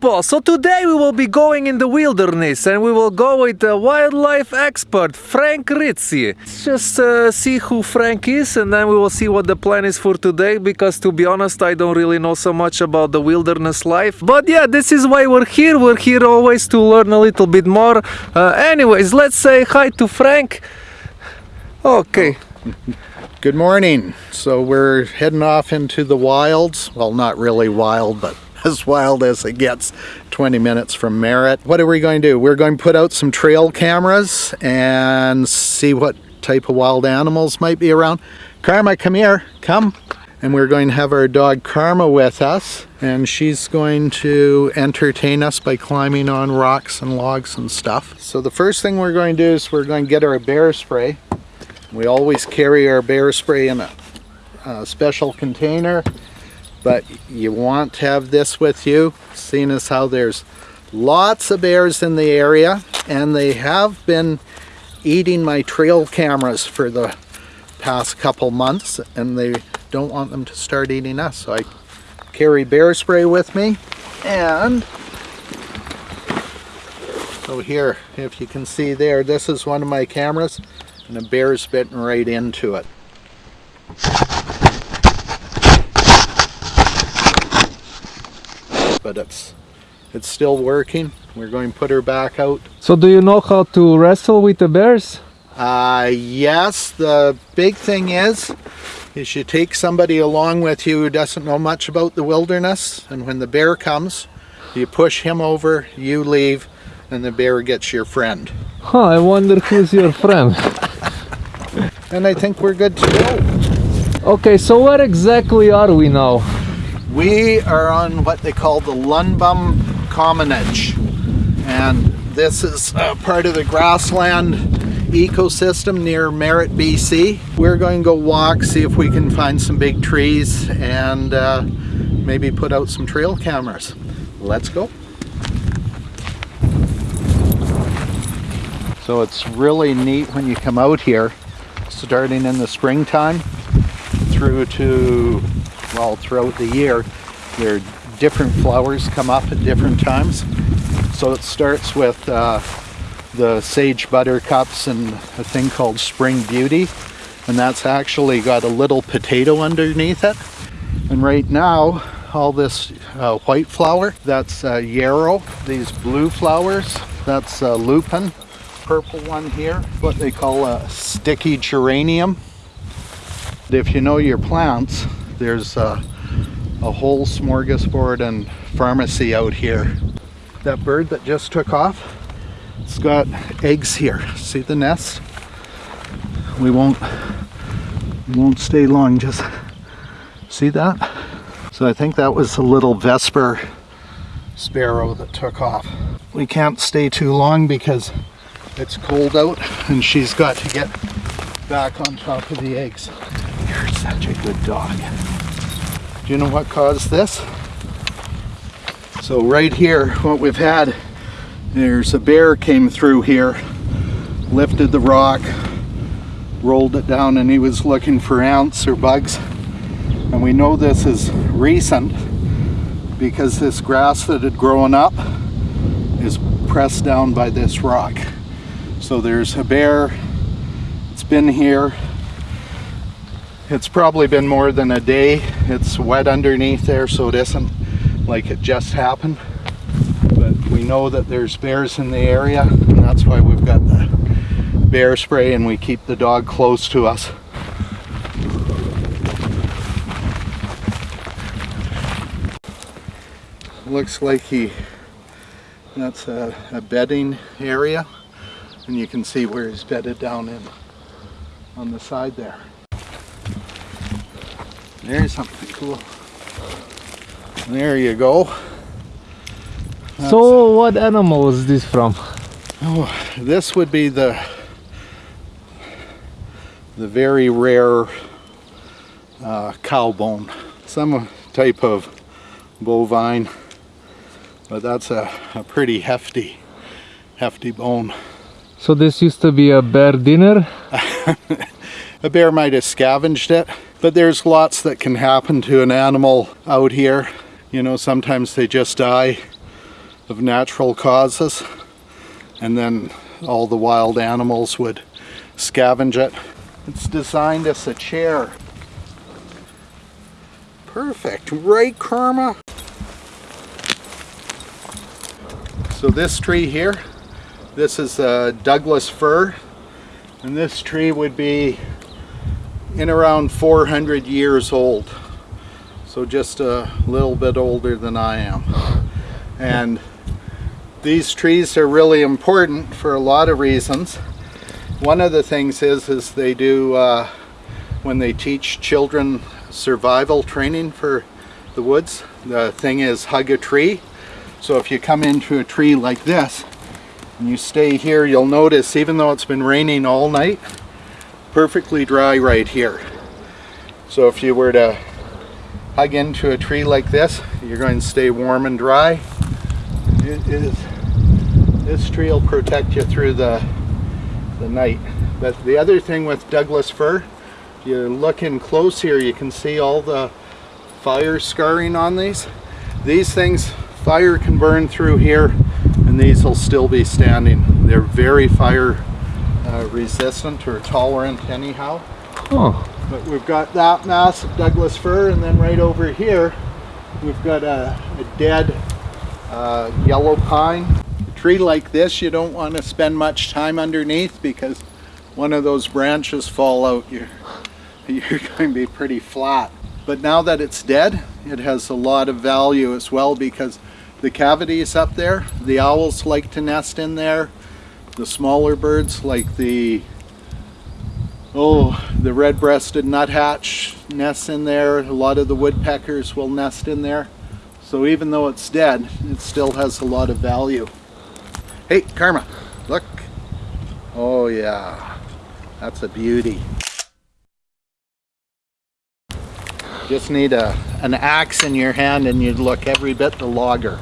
people, so today we will be going in the wilderness and we will go with the wildlife expert Frank Rizzi. Let's just uh, see who Frank is and then we will see what the plan is for today because to be honest I don't really know so much about the wilderness life. But yeah, this is why we're here. We're here always to learn a little bit more. Uh, anyways, let's say hi to Frank. Okay. Good morning. So we're heading off into the wilds. Well, not really wild, but as wild as it gets 20 minutes from Merritt. What are we going to do? We're going to put out some trail cameras and see what type of wild animals might be around. Karma, come here. Come. And we're going to have our dog Karma with us and she's going to entertain us by climbing on rocks and logs and stuff. So the first thing we're going to do is we're going to get our bear spray we always carry our bear spray in a, a, special container, but you want to have this with you, seeing as how there's lots of bears in the area, and they have been eating my trail cameras for the past couple months, and they don't want them to start eating us. So I carry bear spray with me, and so here, if you can see there, this is one of my cameras and the bear's bitten right into it. But it's it's still working. We're going to put her back out. So do you know how to wrestle with the bears? Uh, yes, the big thing is, is you take somebody along with you who doesn't know much about the wilderness, and when the bear comes, you push him over, you leave, and the bear gets your friend. Huh, I wonder who's your friend. and I think we're good to go. Okay, so where exactly are we now? We are on what they call the Lundbom Commonage. And this is part of the grassland ecosystem near Merritt, BC. We're going to go walk, see if we can find some big trees and uh, maybe put out some trail cameras. Let's go. So it's really neat when you come out here starting in the springtime through to, well, throughout the year. There are different flowers come up at different times. So it starts with uh, the sage buttercups and a thing called spring beauty. And that's actually got a little potato underneath it. And right now, all this uh, white flower, that's uh, yarrow. These blue flowers, that's uh, lupin purple one here, what they call a sticky geranium. If you know your plants, there's a, a whole smorgasbord and pharmacy out here. That bird that just took off, it's got eggs here. See the nest? We won't, we won't stay long, just see that? So I think that was a little Vesper sparrow that took off. We can't stay too long because it's cold out and she's got to get back on top of the eggs. You're such a good dog. Do you know what caused this? So right here, what we've had, there's a bear came through here, lifted the rock, rolled it down and he was looking for ants or bugs. And we know this is recent because this grass that had grown up is pressed down by this rock. So there's a bear, it's been here. It's probably been more than a day. It's wet underneath there so it isn't like it just happened. But we know that there's bears in the area and that's why we've got the bear spray and we keep the dog close to us. Looks like he, that's a, a bedding area and you can see where he's bedded down in on the side there. There's something cool. There you go. That's so what animal is this from? Oh, this would be the the very rare uh, cow bone. Some type of bovine, but that's a, a pretty hefty, hefty bone. So this used to be a bear dinner? a bear might have scavenged it, but there's lots that can happen to an animal out here. You know, sometimes they just die of natural causes and then all the wild animals would scavenge it. It's designed as a chair. Perfect, right Karma? So this tree here, this is a Douglas fir and this tree would be in around 400 years old. So just a little bit older than I am. And these trees are really important for a lot of reasons. One of the things is, is they do, uh, when they teach children survival training for the woods, the thing is hug a tree. So if you come into a tree like this, and you stay here, you'll notice even though it's been raining all night, perfectly dry right here. So if you were to hug into a tree like this, you're going to stay warm and dry. It is, this tree will protect you through the, the night. But the other thing with Douglas fir, if you look in close here, you can see all the fire scarring on these. These things, fire can burn through here and these will still be standing. They're very fire uh, resistant or tolerant anyhow. Oh. But we've got that mass of Douglas fir and then right over here we've got a, a dead uh, yellow pine. A tree like this you don't want to spend much time underneath because one of those branches fall out you're, you're going to be pretty flat. But now that it's dead it has a lot of value as well because the cavities up there, the owls like to nest in there, the smaller birds like the oh the red-breasted nuthatch nests in there. A lot of the woodpeckers will nest in there. So even though it's dead it still has a lot of value. Hey karma look. Oh yeah that's a beauty. Just need a an axe in your hand and you'd look every bit the logger.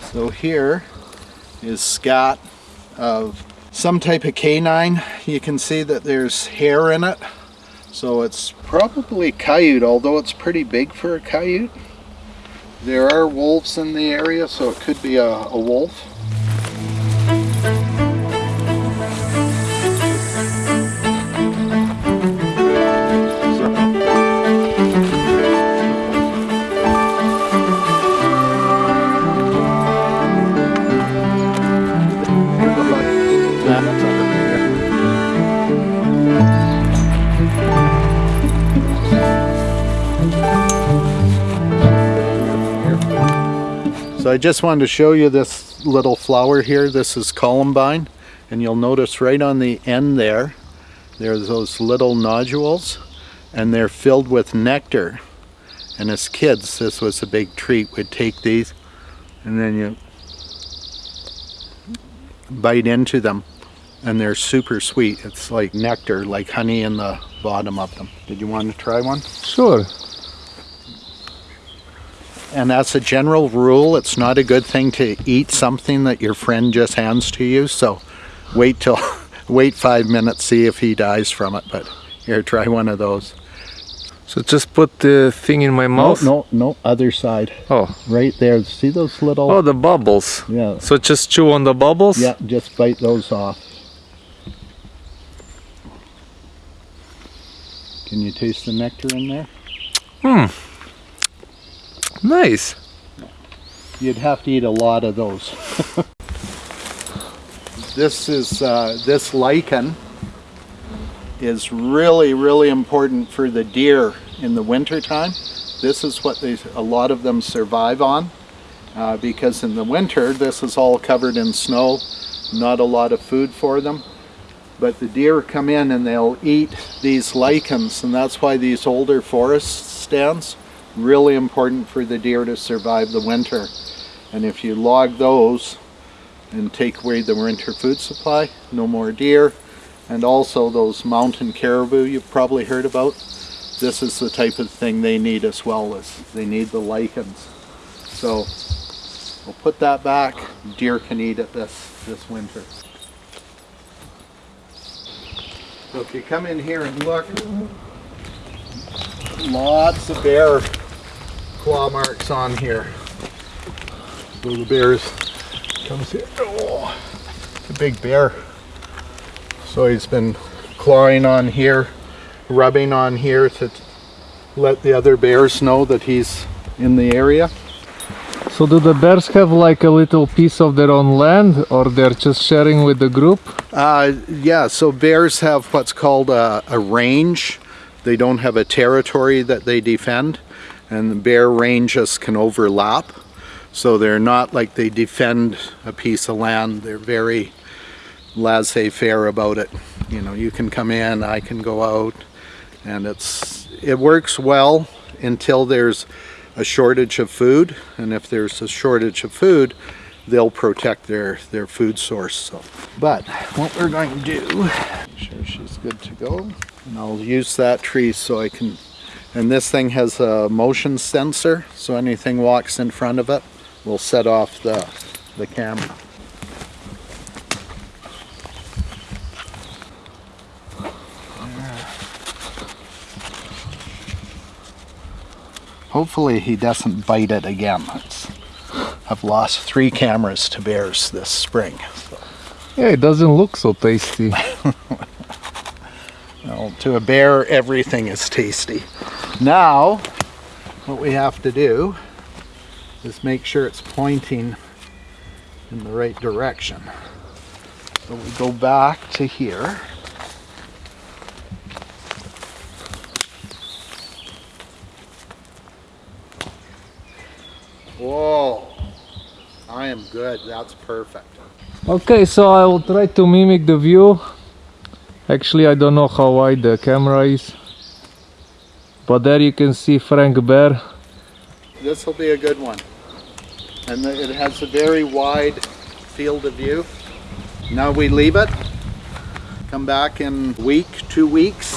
So here is scat of some type of canine. You can see that there's hair in it. So it's probably coyote, although it's pretty big for a coyote. There are wolves in the area, so it could be a, a wolf. I just wanted to show you this little flower here. This is columbine. And you'll notice right on the end there, there's those little nodules and they're filled with nectar. And as kids, this was a big treat. We'd take these and then you bite into them and they're super sweet. It's like nectar, like honey in the bottom of them. Did you want to try one? Sure. And as a general rule, it's not a good thing to eat something that your friend just hands to you. So wait till, wait five minutes, see if he dies from it. But here, try one of those. So just put the thing in my mouth? No, no, no, other side. Oh. Right there. See those little? Oh, the bubbles. Yeah. So just chew on the bubbles? Yeah, just bite those off. Can you taste the nectar in there? Hmm. Nice. You'd have to eat a lot of those. this is uh, this lichen is really really important for the deer in the winter time. This is what they a lot of them survive on uh, because in the winter this is all covered in snow, not a lot of food for them. But the deer come in and they'll eat these lichens and that's why these older forest stands really important for the deer to survive the winter. And if you log those and take away the winter food supply, no more deer. And also those mountain caribou you've probably heard about. This is the type of thing they need as well as they need the lichens. So we'll put that back. Deer can eat it this, this winter. So if you come in here and look, lots of bear claw marks on here. So the bears comes here. Oh, it's a big bear. So he's been clawing on here, rubbing on here to let the other bears know that he's in the area. So do the bears have like a little piece of their own land or they're just sharing with the group? Uh, yeah, so bears have what's called a, a range. They don't have a territory that they defend, and the bear ranges can overlap. So they're not like they defend a piece of land. They're very laissez-faire about it. You know, you can come in, I can go out, and it's it works well until there's a shortage of food, and if there's a shortage of food, they'll protect their their food source. So, but what we're going to do, make sure she's good to go, and I'll use that tree so I can. And this thing has a motion sensor, so anything walks in front of it will set off the the camera. Hopefully he doesn't bite it again. It's, I've lost three cameras to bears this spring. Yeah, it doesn't look so tasty. Well, to a bear, everything is tasty. Now, what we have to do is make sure it's pointing in the right direction. So we go back to here. Whoa, I am good. That's perfect. Okay, so I will try to mimic the view. Actually, I don't know how wide the camera is. But there you can see Frank Bear. This will be a good one. And it has a very wide field of view. Now we leave it, come back in a week, two weeks,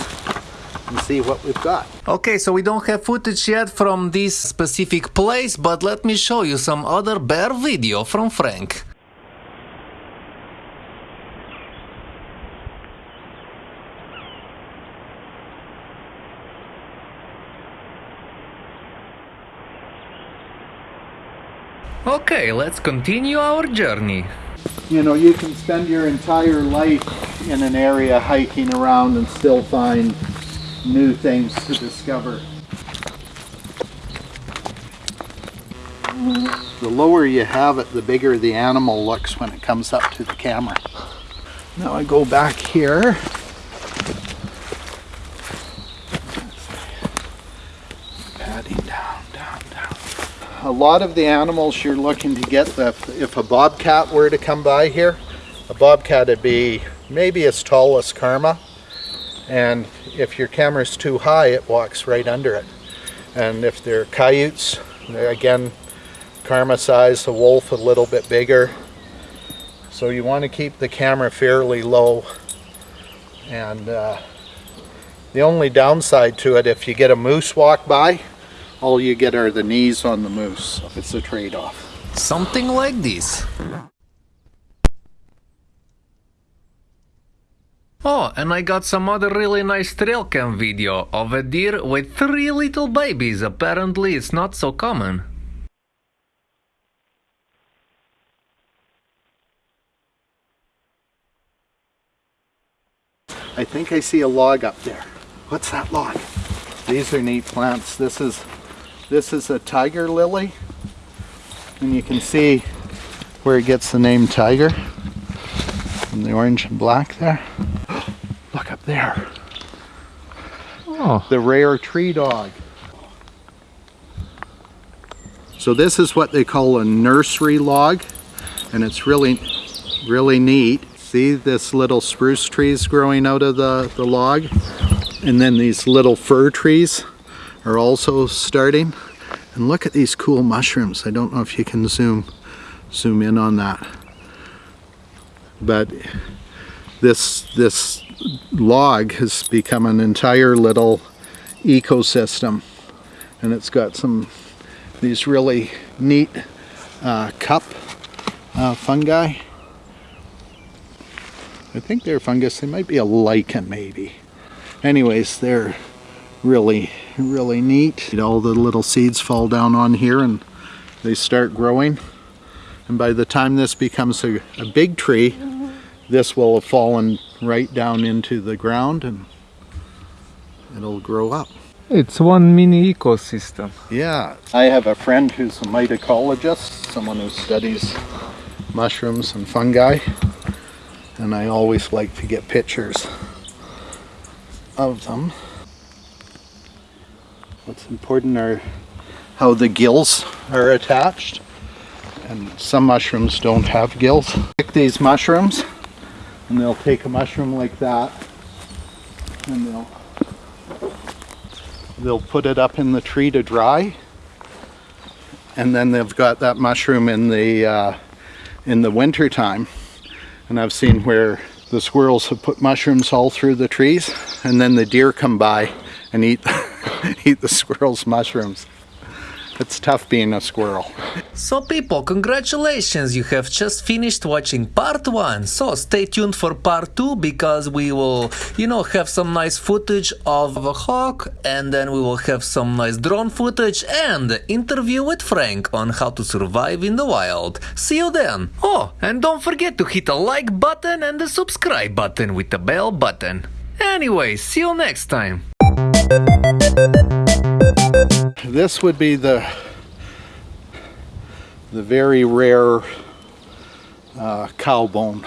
and see what we've got. Okay, so we don't have footage yet from this specific place, but let me show you some other bear video from Frank. Okay, let's continue our journey. You know, you can spend your entire life in an area hiking around and still find new things to discover. The lower you have it, the bigger the animal looks when it comes up to the camera. Now I go back here. Patting down, down, down. A lot of the animals you're looking to get, the, if a bobcat were to come by here, a bobcat would be maybe as tall as Karma. And if your camera's too high, it walks right under it. And if they're coyotes, they're again, Karma size, the wolf a little bit bigger. So you want to keep the camera fairly low. And uh, the only downside to it, if you get a moose walk by, all you get are the knees on the moose. It's a trade-off. Something like this. Oh, and I got some other really nice trail cam video of a deer with three little babies. Apparently, it's not so common. I think I see a log up there. What's that log? These are neat plants. This is this is a tiger lily. And you can see where it gets the name tiger. From the orange and black there. Look up there. Oh, The rare tree dog. So this is what they call a nursery log. And it's really, really neat. See this little spruce trees growing out of the, the log? And then these little fir trees are also starting. And look at these cool mushrooms. I don't know if you can zoom zoom in on that. But this this log has become an entire little ecosystem. And it's got some these really neat uh, cup uh, fungi. I think they're fungus. They might be a lichen, maybe. Anyways, they're really, really neat. All the little seeds fall down on here and they start growing. And by the time this becomes a, a big tree, this will have fallen right down into the ground and it'll grow up. It's one mini ecosystem. Yeah. I have a friend who's a mycologist, someone who studies mushrooms and fungi, and I always like to get pictures of them. What's important are how the gills are attached, and some mushrooms don't have gills. Pick these mushrooms, and they'll take a mushroom like that, and they'll they'll put it up in the tree to dry. And then they've got that mushroom in the uh, in the winter time. And I've seen where the squirrels have put mushrooms all through the trees and then the deer come by and eat eat the squirrels mushrooms it's tough being a squirrel So, people, congratulations! You have just finished watching part one. So, stay tuned for part two because we will, you know, have some nice footage of a hawk and then we will have some nice drone footage and interview with Frank on how to survive in the wild. See you then! Oh, and don't forget to hit the like button and the subscribe button with the bell button. Anyway, see you next time! This would be the the very rare uh, cow bone